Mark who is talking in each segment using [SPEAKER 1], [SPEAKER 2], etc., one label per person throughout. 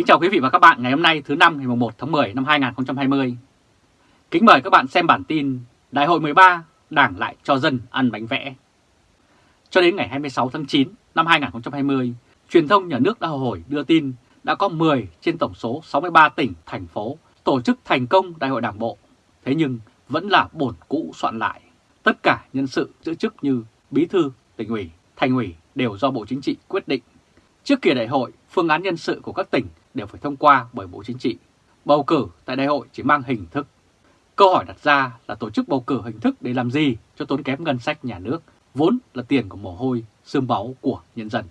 [SPEAKER 1] Kính chào quý vị và các bạn ngày hôm nay thứ năm ngày 1 tháng 10 năm 2020. Kính mời các bạn xem bản tin Đại hội 13 Đảng lại cho dân ăn bánh vẽ. Cho đến ngày 26 tháng 9 năm 2020, truyền thông nhà nước đã hồi đưa tin đã có 10 trên tổng số 63 tỉnh, thành phố tổ chức thành công đại hội đảng bộ. Thế nhưng vẫn là bổn cũ soạn lại. Tất cả nhân sự giữ chức như bí thư, tỉnh ủy, thành ủy đều do Bộ Chính trị quyết định. Trước kỳ đại hội, phương án nhân sự của các tỉnh đều phải thông qua bởi Bộ Chính trị. Bầu cử tại đại hội chỉ mang hình thức. Câu hỏi đặt ra là tổ chức bầu cử hình thức để làm gì cho tốn kém ngân sách nhà nước, vốn là tiền của mồ hôi, xương báu của nhân dân.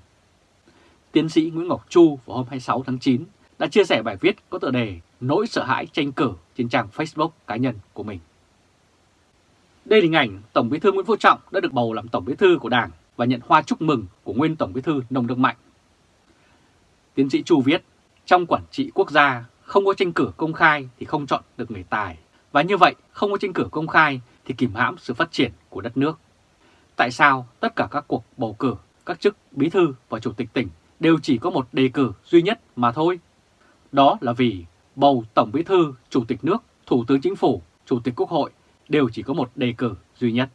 [SPEAKER 1] Tiến sĩ Nguyễn Ngọc Chu vào hôm 26 tháng 9 đã chia sẻ bài viết có tựa đề Nỗi sợ hãi tranh cử trên trang Facebook cá nhân của mình. Đây là hình ảnh Tổng bí thư Nguyễn Phú Trọng đã được bầu làm Tổng bí thư của Đảng và nhận hoa chúc mừng của nguyên Tổng bí thư Nông Đức Mạnh. Tiến sĩ Chu viết, trong quản trị quốc gia không có tranh cử công khai thì không chọn được người tài, và như vậy không có tranh cử công khai thì kìm hãm sự phát triển của đất nước. Tại sao tất cả các cuộc bầu cử, các chức bí thư và chủ tịch tỉnh đều chỉ có một đề cử duy nhất mà thôi? Đó là vì bầu Tổng bí thư, Chủ tịch nước, Thủ tướng Chính phủ, Chủ tịch Quốc hội đều chỉ có một đề cử duy nhất.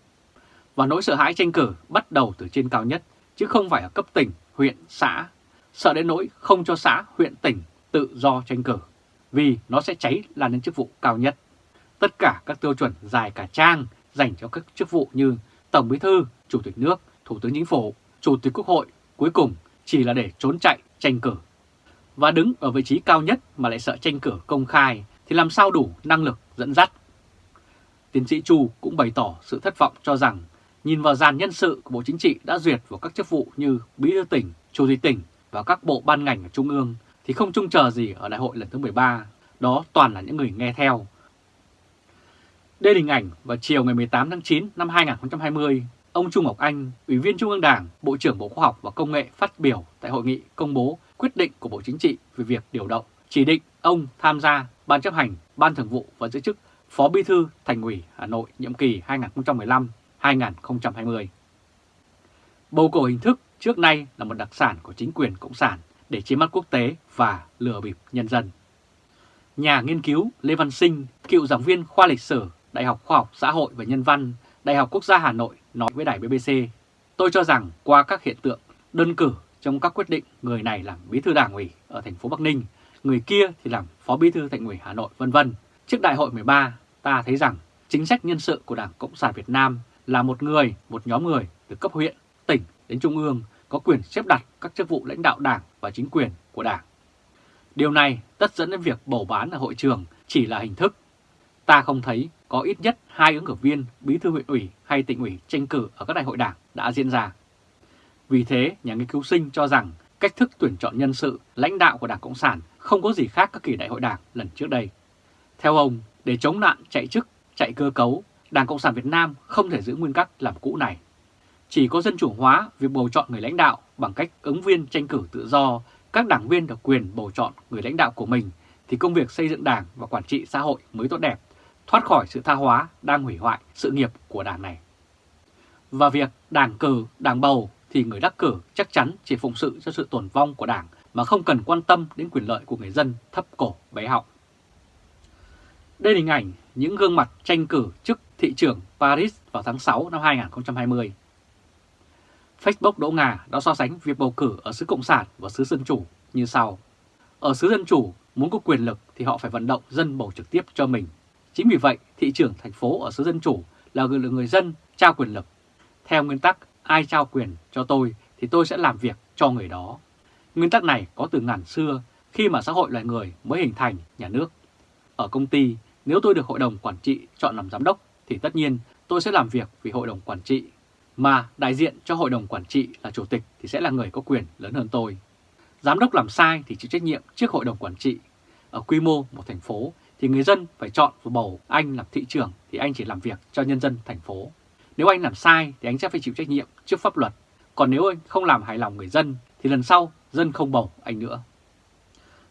[SPEAKER 1] Và nỗi sợ hãi tranh cử bắt đầu từ trên cao nhất, chứ không phải ở cấp tỉnh, huyện, xã. Sợ đến nỗi không cho xã, huyện, tỉnh tự do tranh cử, vì nó sẽ cháy lan đến chức vụ cao nhất. Tất cả các tiêu chuẩn dài cả trang dành cho các chức vụ như Tổng bí thư, Chủ tịch nước, Thủ tướng Chính phủ, Chủ tịch Quốc hội cuối cùng chỉ là để trốn chạy tranh cử. Và đứng ở vị trí cao nhất mà lại sợ tranh cử công khai thì làm sao đủ năng lực dẫn dắt Tiến sĩ Chu cũng bày tỏ sự thất vọng cho rằng nhìn vào dàn nhân sự của Bộ Chính trị đã duyệt vào các chức vụ như Bí thư tỉnh, Chủ tịch tỉnh và các bộ ban ngành ở Trung ương thì không trông chờ gì ở đại hội lần thứ 13, đó toàn là những người nghe theo. Đây là hình ảnh vào chiều ngày 18 tháng 9 năm 2020, ông Trung Ngọc Anh, Ủy viên Trung ương Đảng, Bộ trưởng Bộ Khoa học và Công nghệ phát biểu tại hội nghị công bố quyết định của Bộ Chính trị về việc điều động, chỉ định ông tham gia Ban chấp hành, Ban thường vụ và giữ chức Phó Bí thư Thành ủy Hà Nội nhiệm kỳ 2015-2020. Bầu cử hình thức trước nay là một đặc sản của chính quyền Cộng sản để chiếm mắt quốc tế và lừa bịp nhân dân. Nhà nghiên cứu Lê Văn Sinh, cựu giảng viên khoa lịch sử, Đại học Khoa học Xã hội và Nhân văn, Đại học Quốc gia Hà Nội nói với đài BBC, tôi cho rằng qua các hiện tượng đơn cử trong các quyết định người này làm bí thư đảng ủy ở thành phố Bắc Ninh, người kia thì làm phó bí thư thành ủy Hà Nội vân vân. Trước đại hội 13, ta thấy rằng chính sách nhân sự của Đảng Cộng sản Việt Nam là một người, một nhóm người từ cấp huyện, tỉnh đến trung ương có quyền xếp đặt các chức vụ lãnh đạo đảng và chính quyền của đảng. Điều này tất dẫn đến việc bầu bán ở hội trường chỉ là hình thức. Ta không thấy có ít nhất hai ứng cử viên bí thư huyện ủy hay tỉnh ủy tranh cử ở các đại hội đảng đã diễn ra. Vì thế, nhà nghiên cứu sinh cho rằng cách thức tuyển chọn nhân sự lãnh đạo của Đảng Cộng sản không có gì khác các kỳ đại hội đảng lần trước đây. Theo ông, để chống nạn chạy chức, chạy cơ cấu, Đảng Cộng sản Việt Nam không thể giữ nguyên cách làm cũ này. Chỉ có dân chủ hóa việc bầu chọn người lãnh đạo bằng cách ứng viên tranh cử tự do, các đảng viên được quyền bầu chọn người lãnh đạo của mình, thì công việc xây dựng đảng và quản trị xã hội mới tốt đẹp, thoát khỏi sự tha hóa đang hủy hoại sự nghiệp của đảng này. Và việc đảng cử, đảng bầu thì người đắc cử chắc chắn chỉ phụng sự cho sự tồn vong của đảng mà không cần quan tâm đến quyền lợi của người dân thấp cổ bé họng. Đây là hình ảnh những gương mặt tranh cử chức thị trưởng Paris vào tháng 6 năm 2020. Facebook Đỗ Ngà đã so sánh việc bầu cử ở xứ Cộng sản và xứ Dân Chủ như sau. Ở xứ Dân Chủ, muốn có quyền lực thì họ phải vận động dân bầu trực tiếp cho mình. Chính vì vậy, thị trưởng thành phố ở xứ Dân Chủ là người, người dân trao quyền lực. Theo nguyên tắc, ai trao quyền cho tôi thì tôi sẽ làm việc cho người đó. Nguyên tắc này có từ ngàn xưa khi mà xã hội loài người mới hình thành nhà nước. Ở công ty, nếu tôi được hội đồng quản trị chọn làm giám đốc thì tất nhiên tôi sẽ làm việc vì hội đồng quản trị. Mà đại diện cho hội đồng quản trị là chủ tịch thì sẽ là người có quyền lớn hơn tôi. Giám đốc làm sai thì chịu trách nhiệm trước hội đồng quản trị. Ở quy mô một thành phố thì người dân phải chọn và bầu anh làm thị trưởng thì anh chỉ làm việc cho nhân dân thành phố. Nếu anh làm sai thì anh sẽ phải chịu trách nhiệm trước pháp luật. Còn nếu anh không làm hài lòng người dân thì lần sau dân không bầu anh nữa.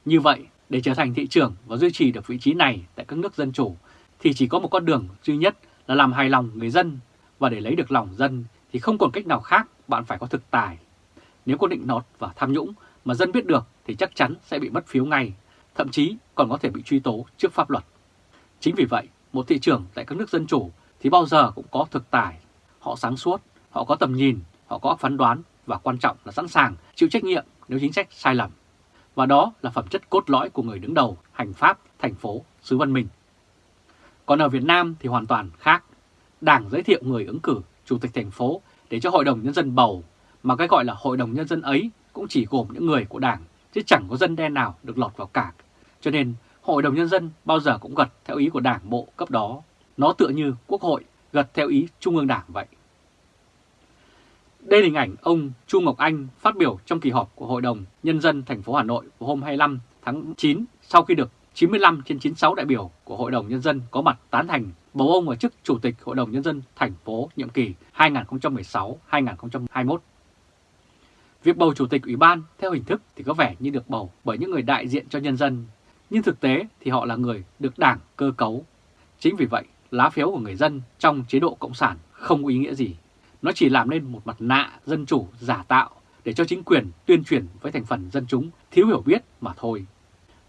[SPEAKER 1] Như vậy, để trở thành thị trưởng và duy trì được vị trí này tại các nước dân chủ thì chỉ có một con đường duy nhất là làm hài lòng người dân và để lấy được lòng dân thì không còn cách nào khác bạn phải có thực tài. Nếu có định nọt và tham nhũng mà dân biết được thì chắc chắn sẽ bị mất phiếu ngay, thậm chí còn có thể bị truy tố trước pháp luật. Chính vì vậy, một thị trường tại các nước dân chủ thì bao giờ cũng có thực tài. Họ sáng suốt, họ có tầm nhìn, họ có phán đoán và quan trọng là sẵn sàng chịu trách nhiệm nếu chính sách sai lầm. Và đó là phẩm chất cốt lõi của người đứng đầu hành pháp thành phố xứ văn minh. Còn ở Việt Nam thì hoàn toàn khác. Đảng giới thiệu người ứng cử chủ tịch thành phố để cho Hội đồng Nhân dân bầu, mà cái gọi là Hội đồng Nhân dân ấy cũng chỉ gồm những người của Đảng, chứ chẳng có dân đen nào được lọt vào cả. Cho nên Hội đồng Nhân dân bao giờ cũng gật theo ý của Đảng bộ cấp đó. Nó tựa như Quốc hội gật theo ý Trung ương Đảng vậy. Đây là hình ảnh ông Chu Ngọc Anh phát biểu trong kỳ họp của Hội đồng Nhân dân thành phố Hà Nội vào hôm 25 tháng 9 sau khi được 95 trên 96 đại biểu của Hội đồng Nhân dân có mặt tán thành bầu ông vào chức Chủ tịch Hội đồng Nhân dân thành phố nhiệm kỳ 2016-2021. Việc bầu Chủ tịch Ủy ban theo hình thức thì có vẻ như được bầu bởi những người đại diện cho nhân dân, nhưng thực tế thì họ là người được đảng cơ cấu. Chính vì vậy, lá phiếu của người dân trong chế độ Cộng sản không có ý nghĩa gì. Nó chỉ làm nên một mặt nạ dân chủ giả tạo để cho chính quyền tuyên truyền với thành phần dân chúng thiếu hiểu biết mà thôi.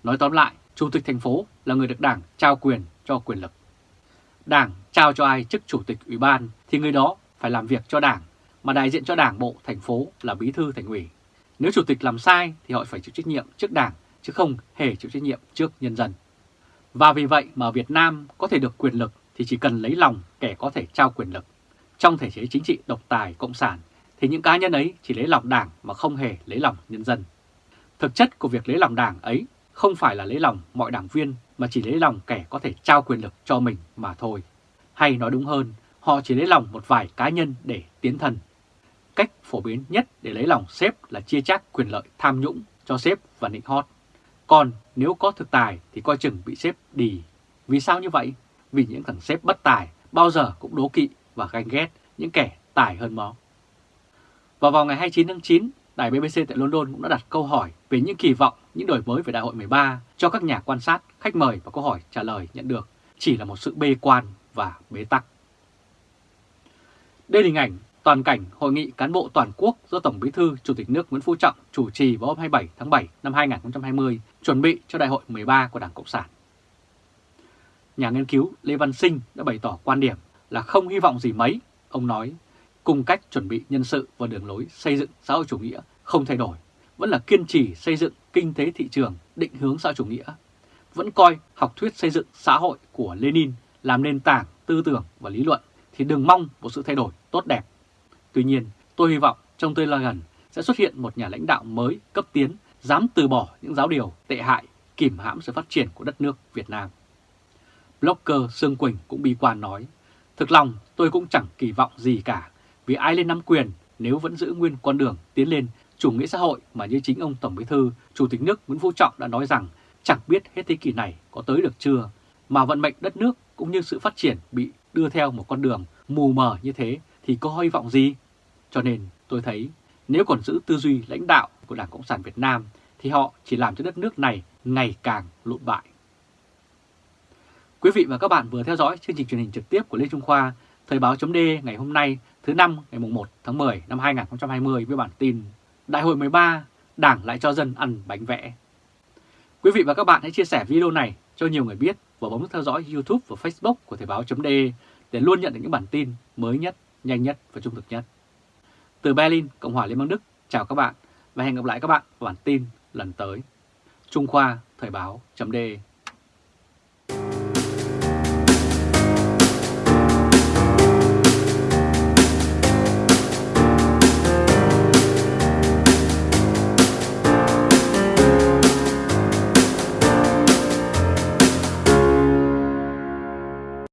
[SPEAKER 1] Nói tóm lại, Chủ tịch thành phố là người được đảng trao quyền cho quyền lực. Đảng trao cho ai chức chủ tịch ủy ban thì người đó phải làm việc cho đảng, mà đại diện cho đảng bộ thành phố là bí thư thành ủy. Nếu chủ tịch làm sai thì họ phải chịu trách nhiệm trước đảng, chứ không hề chịu trách nhiệm trước nhân dân. Và vì vậy mà Việt Nam có thể được quyền lực thì chỉ cần lấy lòng kẻ có thể trao quyền lực. Trong thể chế chính trị độc tài cộng sản thì những cá nhân ấy chỉ lấy lòng đảng mà không hề lấy lòng nhân dân. Thực chất của việc lấy lòng đảng ấy không phải là lấy lòng mọi đảng viên mà chỉ lấy lòng kẻ có thể trao quyền lực cho mình mà thôi. Hay nói đúng hơn, họ chỉ lấy lòng một vài cá nhân để tiến thân. Cách phổ biến nhất để lấy lòng sếp là chia chác quyền lợi tham nhũng cho sếp và nịnh hót. Còn nếu có thực tài thì coi chừng bị sếp đì. Vì sao như vậy? Vì những thằng sếp bất tài bao giờ cũng đố kỵ và ganh ghét những kẻ tài hơn nó. Và vào ngày 29 tháng 9, Đài BBC tại London cũng đã đặt câu hỏi về những kỳ vọng, những đổi mới về Đại hội 13 cho các nhà quan sát, khách mời và câu hỏi trả lời nhận được chỉ là một sự bê quan và bế tắc. Đây là hình ảnh toàn cảnh Hội nghị cán bộ toàn quốc do Tổng Bí thư Chủ tịch nước Nguyễn Phú Trọng chủ trì vào hôm 27 tháng 7 năm 2020 chuẩn bị cho Đại hội 13 của Đảng Cộng sản. Nhà nghiên cứu Lê Văn Sinh đã bày tỏ quan điểm là không hy vọng gì mấy. Ông nói cùng cách chuẩn bị nhân sự và đường lối xây dựng xã hội chủ nghĩa không thay đổi, vẫn là kiên trì xây dựng kinh tế thị trường định hướng xã hội chủ nghĩa, vẫn coi học thuyết xây dựng xã hội của Lenin làm nền tảng tư tưởng và lý luận thì đừng mong một sự thay đổi tốt đẹp. Tuy nhiên, tôi hy vọng trong tương lai gần sẽ xuất hiện một nhà lãnh đạo mới cấp tiến dám từ bỏ những giáo điều tệ hại kìm hãm sự phát triển của đất nước Việt Nam. Blogger Sương Quỳnh cũng bi quan nói, thực lòng tôi cũng chẳng kỳ vọng gì cả vì ai lên nắm quyền nếu vẫn giữ nguyên con đường tiến lên chủ nghĩa xã hội mà như chính ông Tổng Bí Thư, Chủ tịch nước Nguyễn Phú Trọng đã nói rằng chẳng biết hết thế kỷ này có tới được chưa, mà vận mệnh đất nước cũng như sự phát triển bị đưa theo một con đường mù mờ như thế thì có hy vọng gì? Cho nên tôi thấy nếu còn giữ tư duy lãnh đạo của Đảng Cộng sản Việt Nam thì họ chỉ làm cho đất nước này ngày càng lụn bại. Quý vị và các bạn vừa theo dõi chương trình truyền hình trực tiếp của Lê Trung Khoa, Thời báo chấm ngày hôm nay thứ năm ngày 1 tháng 10 năm 2020 với bản tin Đại hội 13 Đảng lại cho dân ăn bánh vẽ. Quý vị và các bạn hãy chia sẻ video này cho nhiều người biết và bấm theo dõi YouTube và Facebook của Thời báo.de để luôn nhận được những bản tin mới nhất, nhanh nhất và trung thực nhất. Từ Berlin, Cộng hòa Liên bang Đức, chào các bạn và hẹn gặp lại các bạn vào bản tin lần tới. Trung Khoa Thời báo.de